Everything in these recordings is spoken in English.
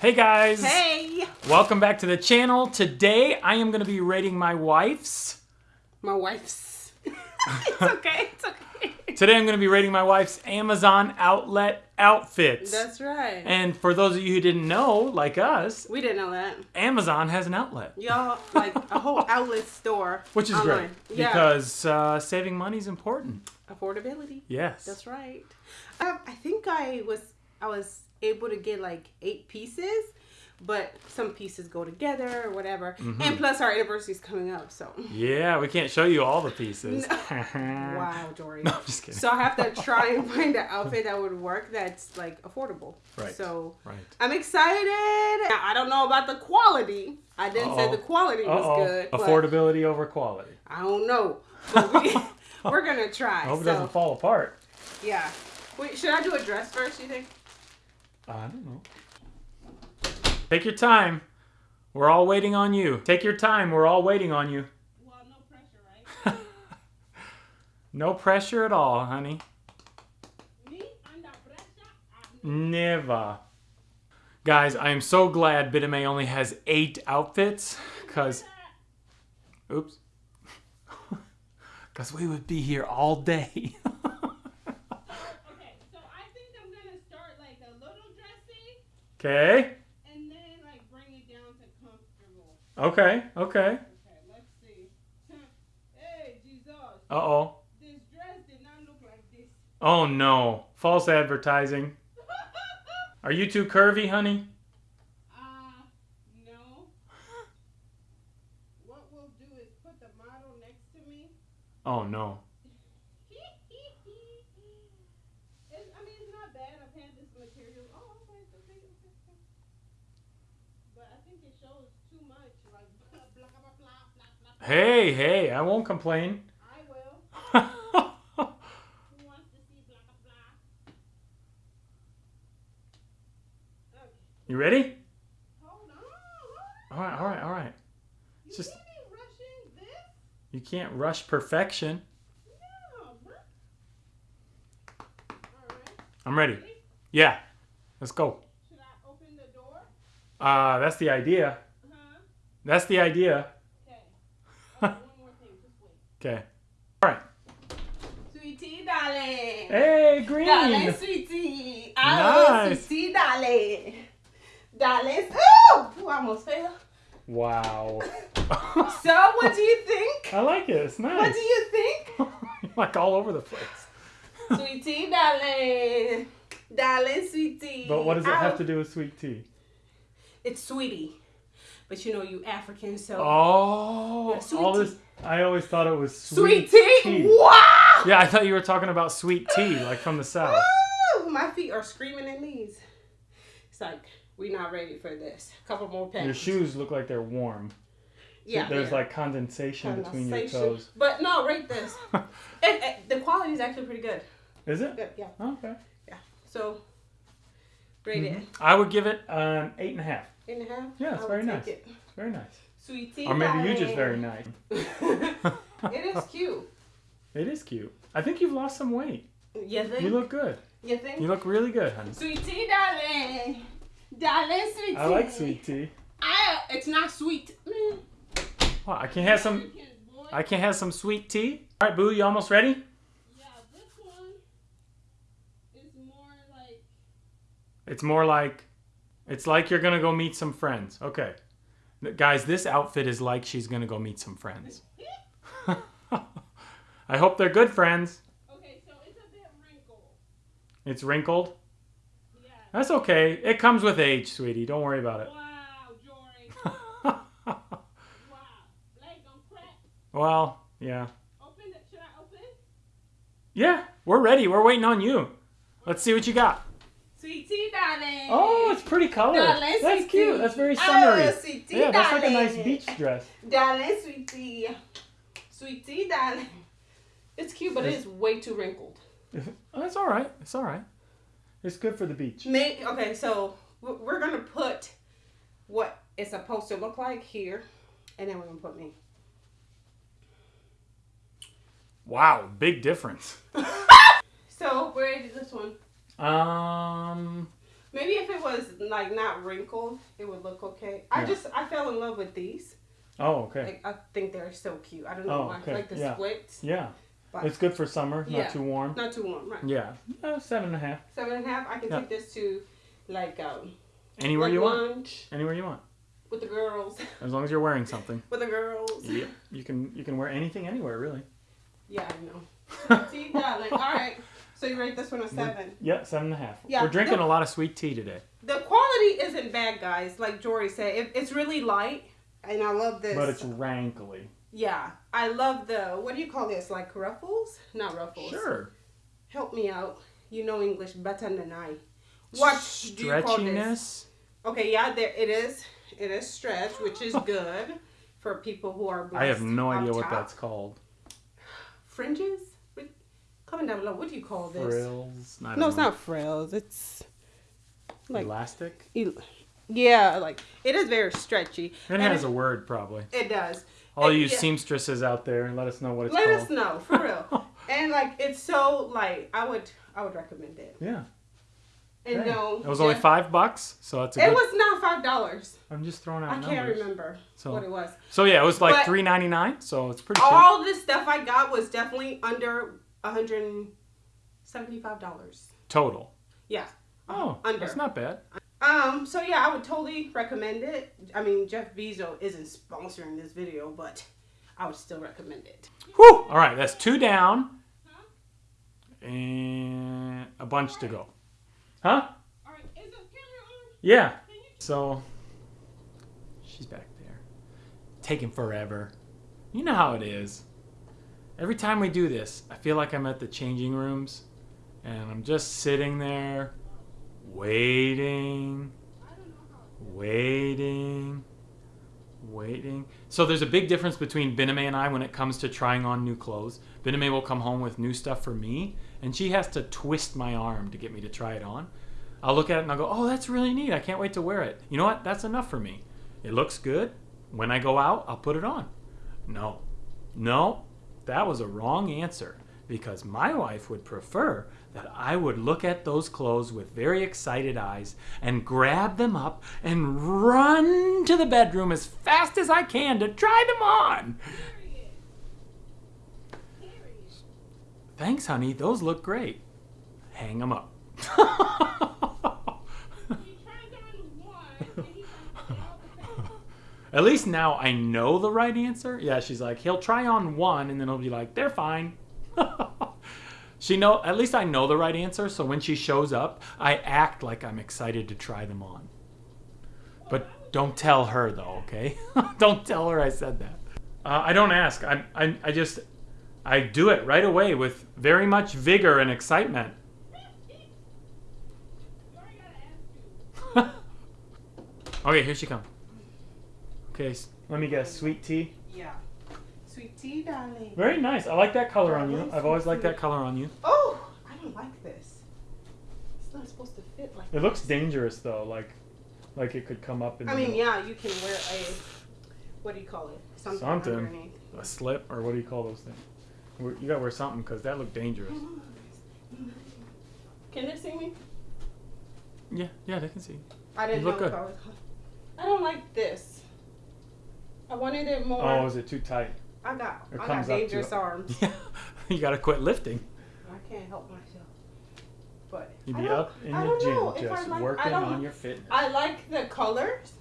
Hey guys! Hey! Welcome back to the channel. Today I am going to be rating my wife's. My wife's. it's okay, it's okay. Today I'm going to be rating my wife's Amazon outlet outfits. That's right. and for those of you who didn't know, like us, we didn't know that. Amazon has an outlet. Y'all, like a whole outlet store. Which is online. great Yeah. because uh, saving money is important. Affordability. Yes. That's right. Um, I think I was I was able to get like eight pieces, but some pieces go together or whatever. Mm-hmm. And plus our anniversary is coming up, so Yeah, we can't show you all the pieces. wow, Dory. No, I'm just kidding. So I have to try and find an outfit that would work that's like affordable. Right. So right. I'm excited. Now, I don't know about the quality. I didn't say Uh-oh. the quality was Uh-oh. good. Affordability over quality. I don't know. But we, we're gonna try. I hope it doesn't fall apart. yeah. Wait, should I do a dress first? You think? I don't know. Take your time. We're all waiting on you. Take your time. We're all waiting on you. Well, no pressure, right? No pressure at all, honey. Me under pressure. Never. Guys, I am so glad Bitame only has eight outfits, because, oops, because we would be here all day. Okay, so I think I'm gonna start like a little dressy okay, and then like bring it down to comfortable. okay, okay. Okay, let's see. hey, Jesus, Uh-oh. this dress did not look like this. Oh no, false advertising. Are you too curvy, honey? uh, no. What we'll do is put the model next to me. Oh no. it's, I mean, it's not bad. I've had this material. Oh, okay, okay, okay. okay. But I think it shows too much, like blah blah blah blah blah blah. Hey, hey, I won't complain. I will. blah blah? Okay. you ready? Hold on. Hold on. All right, all right, all right. You just- can't be rushing this. You can't rush perfection. No. All right. I'm ready. Yeah, let's go. Should I open the door? Uh, that's the idea. Huh? That's the idea. Okay. Oh, one more thing. Just wait. Okay. All right. Sweetie, darling. Hey, green. Darling, sweetie. Oh, Nice. sweetie, darling. Darling. Oh, I almost fell. Wow. So, what do you think? I like it. It's nice. What do you think? like all over the place. Sweetie, darling. Darling, sweetie. But what does it have to do with sweet tea? It's sweetie. But you know, you African, so. Oh, Yeah, sweet all tea. this. I always thought it was Sweet sweet, tea? Wow! Yeah, I thought you were talking about sweet tea, like from the south. Woo! My feet are screaming in these. It's like, we're not ready for this. A couple more Your shoes look like they're warm. Yeah. There's like condensation between your toes. But no, rate this. it, it, the quality is actually pretty good. Is it? Good, yeah. Okay. Yeah. So, rate it. Mm-hmm. I would give it an eight and a half. Eight and a half? Yeah, it's I very would nice. take it. It's very nice. Sweet tea. Or maybe you just very nice. it is cute. It is cute. I think you've lost some weight. You think? You look good. You think? You look really good, honey. Sweet tea, darling. Darling, sweet tea. I like sweet tea. I, it's not sweet. Mm. Wow, I can have some. I can have some sweet tea. All right, Boo, you almost ready? Yeah, this one is more like It's more like, it's like you're gonna go meet some friends. Okay, guys, this outfit is like she's gonna go meet some friends. I hope they're good friends. okay, so it's a bit wrinkled. It's wrinkled. Yeah. That's okay. It comes with age, sweetie. Don't worry about it. Wow, Jory. Wow. Leg on crack. well, yeah. Open it. Should I open? Yeah, we're ready. We're waiting on you. Let's see what you got. Tea, darling. Oh, it's pretty color. Darling, That's sweet cute. That's very Oh, summery. sweet tea, Yeah, that's like a nice beach dress. Darling, sweet tea. Sweet darling. It's cute, but it is way too wrinkled. Oh, it's all right. It's all right. It's good for the beach. Make okay, so we're gonna put what it's supposed to look like here, and then we're gonna put me. Wow, big difference. So where is this one? Um, Maybe if it was like not wrinkled, it would look okay. I Yeah. just I fell in love with these. Oh, okay. Like I think they're so cute. I don't know Oh, why. okay, Like the yeah. splits. Yeah. But- It's good for summer, Yeah. not too warm. Not too warm, right? Yeah. Uh, seven and a half. Seven and a half. I can Yeah. take this to like um Anywhere like you want. lunch Anywhere you want. with the girls. As long as you're wearing something. with the girls. Yep. You can you can wear anything anywhere really. Yeah, I know. See, darling. All right. So you rate this one a seven. Yeah, seven and a half. Yeah, We're drinking the- a lot of sweet tea today. The quality isn't bad, guys. Like Jory said, it, it's really light, and I love this. But it's rankly. yeah, I love the what do you call this? Like ruffles? Not ruffles. Sure. Help me out. You know English better than I. What do you call this? Okay, yeah, there it is. It is stretch, which is good for people who are. I have no idea what top. that's called. Fringes. What- Comment down below. What do you call this? Frills. I don't No, it's not frills. It's like elastic. el- yeah, like it is very stretchy. It And has a word probably. It does. All And you yeah. seamstresses out there, and let us know what it's called. Let called. us know for real. and like it's so like I would I would recommend it. Yeah. And Okay. no, It was only five bucks, so that's a It good. was not five dollars. I'm just throwing out I numbers. can't remember So- what it was. So yeah, it was like But- three ninety nine. So it's pretty cheap. All the stuff I got was definitely under hundred and seventy-five dollars. total. Yeah. Oh, Under. that's not bad. Um. So yeah, I would totally recommend it. I mean, Jeff Bezos isn't sponsoring this video, but I would still recommend it. Whew. All right, that's two down, and a bunch to go. Huh? All right, is the camera on? Yeah. So she's back there, taking forever. You know how it is. Every time we do this, I feel like I'm at the changing rooms, and I'm just sitting there, waiting, waiting, waiting. So there's a big difference between Biname and I when it comes to trying on new clothes. Biname will come home with new stuff for me, and she has to twist my arm to get me to try it on. I'll look at it and I'll go, "Oh, that's really neat. I can't wait to wear it." You know what? That's enough for me. It looks good. When I go out, I'll put it on. No, no, that was a wrong answer because my wife would prefer that I would look at those clothes with very excited eyes and grab them up and run to the bedroom as fast as I can to try them on. Thanks, honey. Those look great. Hang them up. He turned on one and he turned all the same. At least now I know the right answer. Yeah, she's like, he'll try on one and then he'll be like, they're fine. she know at least I know the right answer, so when she shows up, I act like I'm excited to try them on. But don't tell her though, okay? don't tell her I said that. Uh, I don't ask. I, I I just I do it right away with very much vigor and excitement. Okay, here she comes. Okay, let me guess. Sweet tea. Yeah. Sweet tea, darling. Very nice. I like that color on you. I've always liked that color on you. Oh, I don't like this. It's not supposed to fit like. It looks dangerous though, like like it could come up in I the mean, middle. yeah, you can wear a. What do you call it? Something, Something. underneath. a slip or what do you call those things? You gotta wear something because that looked dangerous. Can they see me? Yeah, yeah, they can see. I didn't You know look if good. I was. I don't like this. I wanted it more. Oh, is it too tight? I got. It I got dangerous arms. Yeah, you gotta quit lifting. I can't help myself. But You'd I be up in the gym know just like- working on your fitness. I like the colors,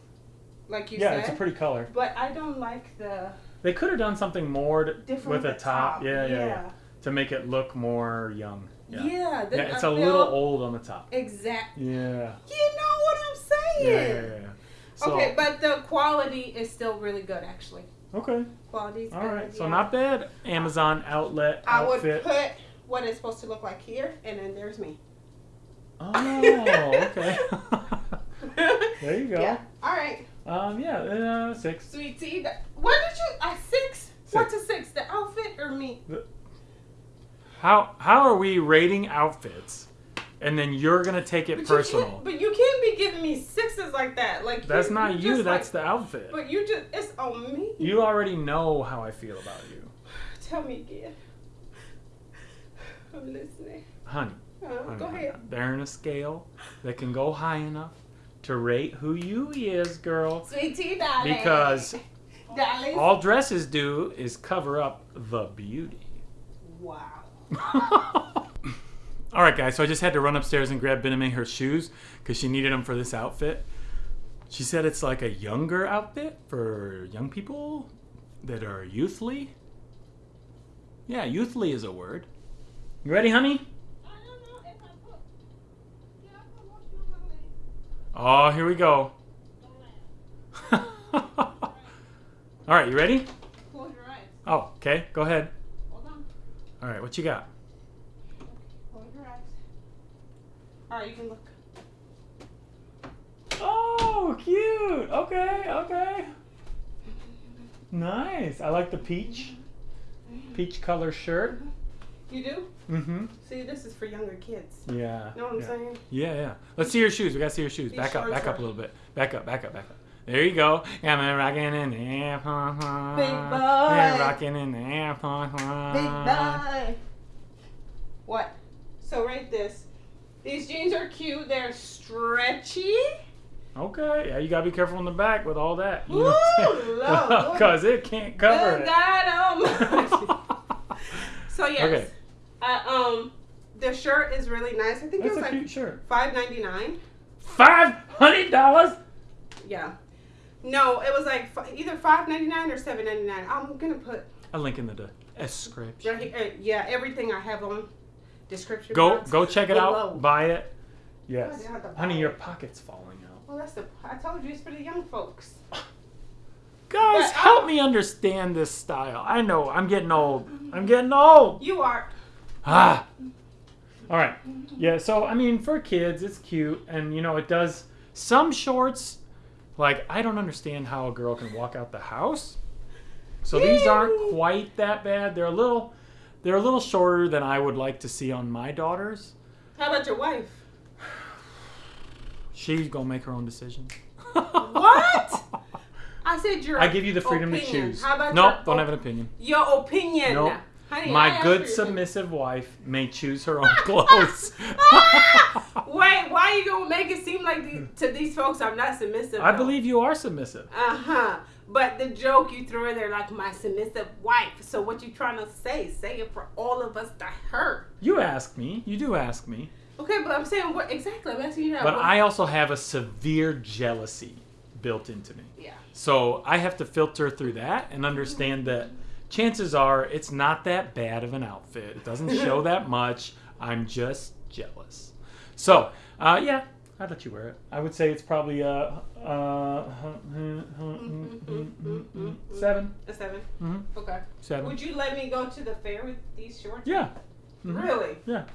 like you yeah, said. Yeah, it's a pretty color. But I don't like the They could have done something more to, different with a the top. Yeah, yeah, yeah, yeah. to make it look more young. Yeah, Yeah, then Yeah, it's I a little old on the top. Exactly. Yeah. You know what I'm Yeah, saying? yeah, yeah. So, okay, but the quality is still really good, actually. okay. Quality is All good. right, so not bad. Amazon outlet I would put what it's supposed to look like here, and then there's me. Oh, okay. there you go. Yeah. All right. Um, yeah, uh, six. Sweet tea. What did you? I six. What's a six? The outfit or me? How how are we rating outfits, and then you're gonna take it But personal? can't, but you can't be giving me sixes like that. Like That's you, not you. That's like, the outfit. But you just it's on me. You already know how I feel about you, Tell me again. I'm listening. honey. Uh, go ahead. They're in a scale that can go high enough to rate who you is, girl. Sweet tea, darling. Because darling. all dresses do is cover up the beauty. wow. All right, guys. So I just had to run upstairs and grab Biname her shoes because she needed them for this outfit. She said it's like a younger outfit for young people that are youthly. Yeah, youthly is a word. You ready, honey? I don't know if I put. Yeah, I put lotion on my Oh, here we go. All right, you ready? Close your eyes. Oh, okay. Go ahead. Hold on. All right, what you got? Close your eyes. All right, you can look. Oh, cute. Okay, okay. Nice. I like the peach. Peach color shirt. You do? Mm-hmm. See, this is for younger kids. Yeah. You know what I'm yeah. saying? Yeah, yeah. Let's see your shoes. We gotta see your shoes. These Back up, back up a little bit. Back up, back up, back up. There you go. Yeah, I'm rocking in there. Big Yeah, boy. rocking in the there. Big boy. What? So rate this. These jeans are cute. They're stretchy. Okay. Yeah, you gotta be careful in the back with all that. Ooh, Lord. Because it can't cover Good it. God, um. so yes. Okay. Uh, um, the shirt is really nice. I think That's it was a like cute shirt. five ninety nine. Five hundred dollars. Yeah. No, it was like either five ninety nine or seven ninety nine. I'm gonna put A link in the description. right here. uh, Yeah, everything I have on description. Go box. go check it below. out. Buy it. Yes. I have to buy Honey, your pocket's falling out. Well, that's the. I told you it's for the young folks. Guys, But, help um, me understand this style. I know I'm getting old. I'm getting old. You are. Ah. All right. Yeah. So I mean, for kids, it's cute, and you know, it does some shorts. Like I don't understand how a girl can walk out the house. So these aren't quite that bad. They're a little, they're a little shorter than I would like to see on my daughters. How about your wife? She's gonna make her own decision. What? I said your. I give you the freedom to choose. How about nope, your don't have an opinion. Your opinion. Nope. Honey, My good submissive wife may choose her own clothes. Wait, why are you gonna make it seem like the, to these folks I'm not submissive? I believe you are submissive. Uh huh. But the joke you threw in there, like my submissive wife. So what you trying to say? Say it for all of us to hurt. You ask me. You do ask me. Okay, but I'm saying what exactly? I'm asking you now. But What- I also have a severe jealousy built into me. Yeah. So I have to filter through that and understand that chances are it's not that bad of an outfit. It doesn't show that much. I'm just. So, uh, yeah, I'd let you wear it. I would say it's probably uh, uh, seven. A seven. Mhm. Okay. Seven. Would you let me go to the fair with these shorts? Yeah. Mhm. Really? Yeah.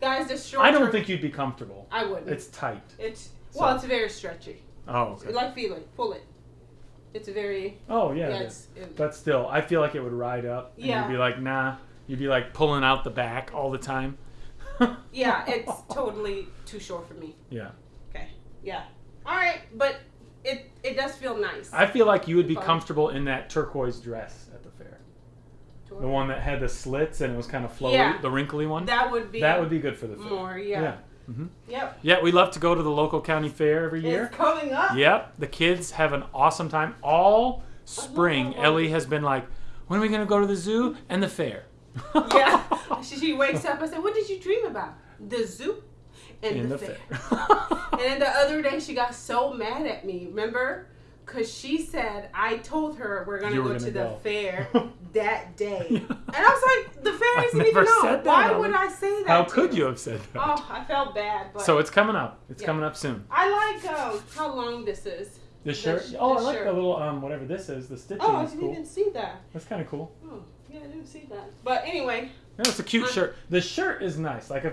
Guys, the shorts. I don't think you'd be comfortable. I wouldn't. It's tight. It's So- well, it's very stretchy. Oh, okay. Like feel it, pull it. It's very Oh, yeah. it's, is. it, But still, I feel like it would ride up. And Yeah. You'd be like, nah. You'd be like pulling out the back all the time. yeah, it's totally too short for me. Yeah. Okay. Yeah. All right, but it it does feel nice. I feel like you would be Fine. comfortable in that turquoise dress at the fair. The one that had the slits and it was kind of flowy, Yeah. the wrinkly one. that would be that would be good for the fair. more. Yeah. Yeah. hmm Yep. Yeah, we love to go to the local county fair every year. It's coming up. Yep, the kids have an awesome time all spring. Ellie has been like, "When are we going to go to the zoo and the fair?" Yeah. She, she wakes up. I said, "What did you dream about? The zoo and In the, the fair." and then the other day, she got so mad at me. Remember? Because she said I told her we're gonna You go gonna to the go. fair that day, and I was like, "The fair isn't even on. Why would I say that?" How could you have said that? Oh, I felt bad. But so it's coming up. It's Yeah. coming up soon. I like um, how long this is. The shirt. sh- oh, the I like shirt. the little um whatever this is. The stitching Oh, I didn't cool. even see that. That's kind of cool. Oh, yeah, I didn't see that. But anyway, It's a cute Uh, shirt. The shirt is nice. Like a,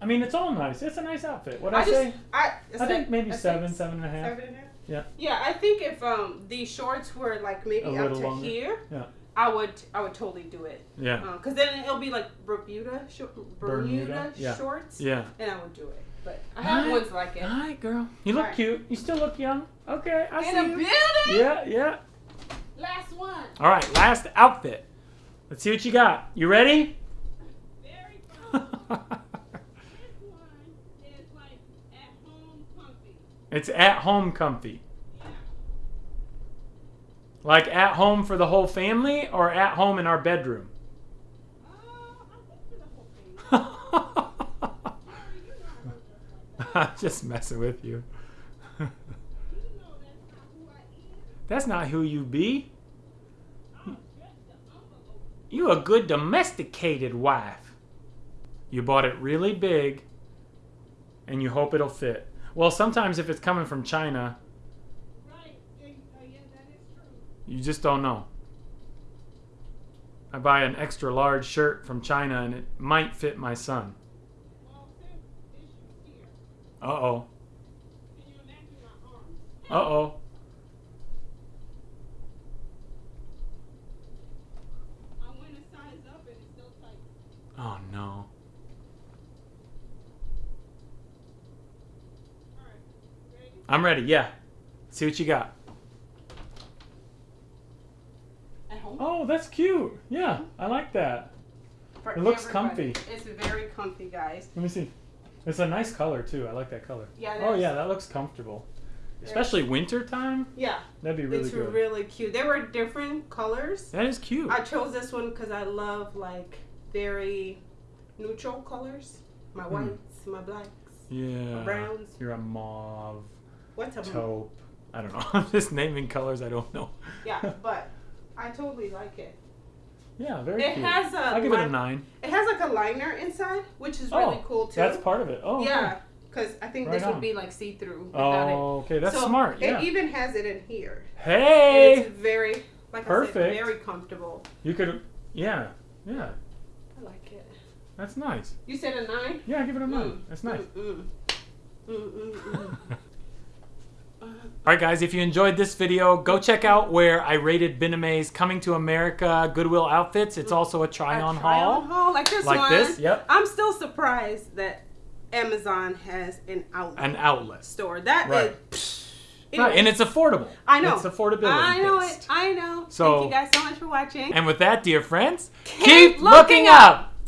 I mean, it's all nice. It's a nice outfit. What I, I just say? I I think maybe seven, seven and a half. Seven and a half. Yeah. Yeah, I think if um these shorts were like maybe A up to longer. here, Yeah. I would I would totally do it. Yeah. Because then it'll be like Bermuda, shor- Bermuda, Bermuda, yeah. shorts, Yeah. and I would do it. But I have Alright. ones like it. All right, girl. You look Alright. cute. You still look young. Okay, I In see a you. building. Yeah, yeah. Last one. All right, last outfit. Let's see what you got. You ready? It's at home comfy. Like at home for the whole family or at home in our bedroom? I'm just messing with you. That's not who you be. You a good domesticated wife. You bought it really big and you hope it'll fit. Well, sometimes if it's coming from China, you just don't know. I buy an extra large shirt from China and it might fit my son. Well, since issues here, Uh oh. can you imagine my arms? Uh oh. I went a size up and it's still tight. Oh no. All right. Ready? I'm ready. Yeah. See what you got. At home. Oh, that's cute. Yeah, I like that. For it looks everybody. comfy. It's very comfy, guys. Let me see. It's a nice color too. I like that color. Yeah. Oh yeah, that looks comfortable. Especially winter time. Yeah. That'd be really it's good. really cute. There were different colors. that is cute. I chose this one because I love like very neutral colors. My Hmm. whites, my blacks, yeah. my browns. You're a mauve, What's a taupe. I don't know. I'm just naming colors I don't know. Yeah, but I totally like it. Yeah, very It cute. has a I'll give it a nine. It has like a liner inside, which is really Oh, cool too. That's part of it. Oh. yeah, because I think this on. would be like see through without it. Oh, okay. That's So smart. Yeah. It even has it in here. And hey. it's very, like I Perfect. said, very comfortable. You could. Yeah. Yeah. I like it. That's nice. You said a nine? Yeah, give it a nine. Mm, That's nice. Mm, mm. Mm, mm, mm. All right, guys, if you enjoyed this video, go check out where I rated Biname's Coming to America Goodwill Outfits. It's also a try on try-on haul. haul like this Like one. this, yep. I'm still surprised that Amazon has an outlet An outlet. store. That is. Right. psh, Right, and it's affordable. I know. It's affordability. I know based. it. I know. So- Thank you guys so much for watching. And with that, dear friends, Keep looking up.